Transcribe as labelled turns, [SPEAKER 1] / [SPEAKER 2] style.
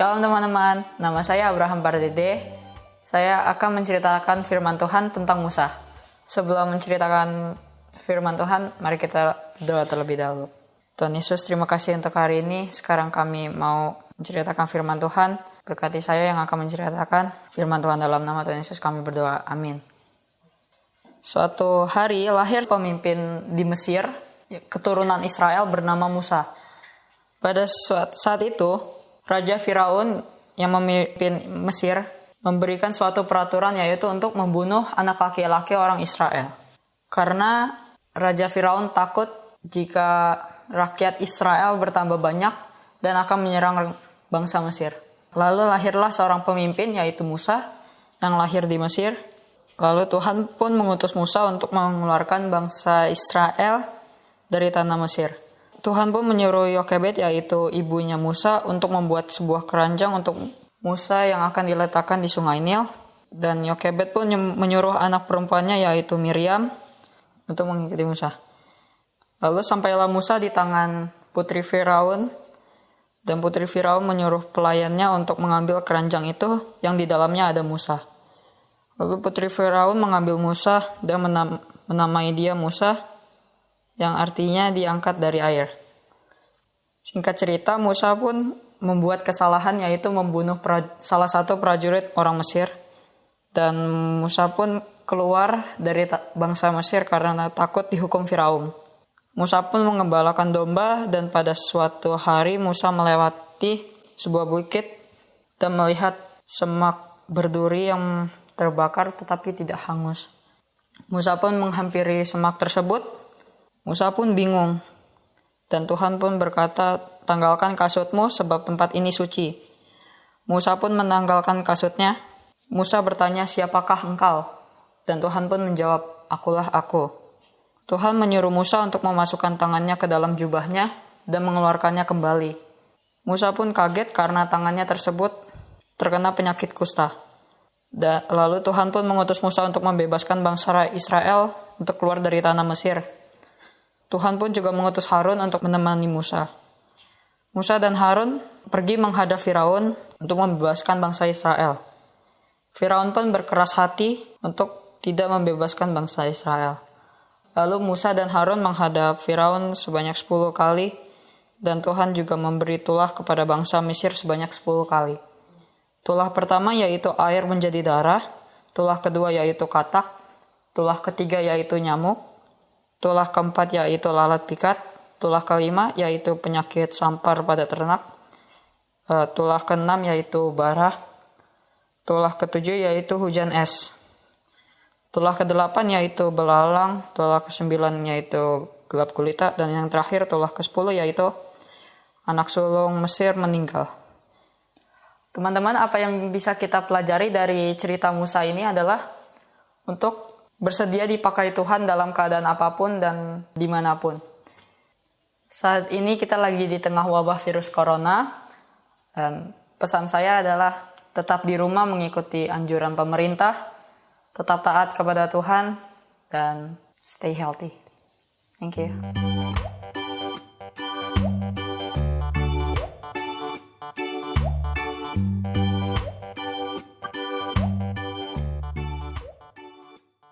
[SPEAKER 1] Shalom teman-teman, nama saya Abraham Pardede. Saya akan menceritakan firman Tuhan tentang Musa. Sebelum menceritakan firman Tuhan, mari kita berdoa terlebih dahulu. Tuhan Yesus, terima kasih untuk hari ini. Sekarang kami mau menceritakan firman Tuhan. Berkati saya yang akan menceritakan firman Tuhan dalam nama Tuhan Yesus kami berdoa. Amin. Suatu hari lahir pemimpin di Mesir, keturunan Israel bernama Musa. Pada saat itu, Raja Firaun yang memimpin Mesir memberikan suatu peraturan yaitu untuk membunuh anak laki-laki orang Israel. Karena Raja Firaun takut jika rakyat Israel bertambah banyak dan akan menyerang bangsa Mesir. Lalu lahirlah seorang pemimpin yaitu Musa yang lahir di Mesir Lalu Tuhan pun mengutus Musa untuk mengeluarkan bangsa Israel dari tanah Mesir. Tuhan pun menyuruh Yokebed yaitu ibunya Musa untuk membuat sebuah keranjang untuk Musa yang akan diletakkan di sungai Nil. Dan Yokebed pun menyuruh anak perempuannya yaitu Miriam untuk mengikuti Musa. Lalu sampailah Musa di tangan putri Firaun dan putri Firaun menyuruh pelayannya untuk mengambil keranjang itu yang di dalamnya ada Musa. Lalu putri Firaun mengambil Musa dan menam menamai dia Musa, yang artinya diangkat dari air. Singkat cerita, Musa pun membuat kesalahan yaitu membunuh salah satu prajurit orang Mesir. Dan Musa pun keluar dari bangsa Mesir karena takut dihukum Firaun. Musa pun mengembalakan domba dan pada suatu hari Musa melewati sebuah bukit dan melihat semak berduri yang terbakar tetapi tidak hangus. Musa pun menghampiri semak tersebut. Musa pun bingung. Dan Tuhan pun berkata, tanggalkan kasutmu sebab tempat ini suci. Musa pun menanggalkan kasutnya. Musa bertanya, siapakah engkau? Dan Tuhan pun menjawab, akulah aku. Tuhan menyuruh Musa untuk memasukkan tangannya ke dalam jubahnya dan mengeluarkannya kembali. Musa pun kaget karena tangannya tersebut terkena penyakit kusta. Da, lalu Tuhan pun mengutus Musa untuk membebaskan bangsa Israel untuk keluar dari tanah Mesir. Tuhan pun juga mengutus Harun untuk menemani Musa. Musa dan Harun pergi menghadap Firaun untuk membebaskan bangsa Israel. Firaun pun berkeras hati untuk tidak membebaskan bangsa Israel. Lalu Musa dan Harun menghadap Firaun sebanyak 10 kali dan Tuhan juga memberi tulah kepada bangsa Mesir sebanyak 10 kali. Tulah pertama yaitu air menjadi darah, tulah kedua yaitu katak, tulah ketiga yaitu nyamuk, tulah keempat yaitu lalat pikat, tulah kelima yaitu penyakit sampar pada ternak, eh, tulah keenam yaitu barah, tulah ketujuh yaitu hujan es, tulah kedelapan yaitu belalang, tulah kesembilan yaitu gelap gulita, dan yang terakhir tulah ke sepuluh yaitu anak sulung Mesir meninggal. Teman-teman, apa yang bisa kita pelajari dari cerita Musa ini adalah untuk bersedia dipakai Tuhan dalam keadaan apa pun dan di mana pun. Saat ini kita lagi di tengah wabah virus corona, dan pesan saya adalah tetap di rumah mengikuti anjuran pemerintah, tetap taat kepada Tuhan, dan stay healthy. Thank you.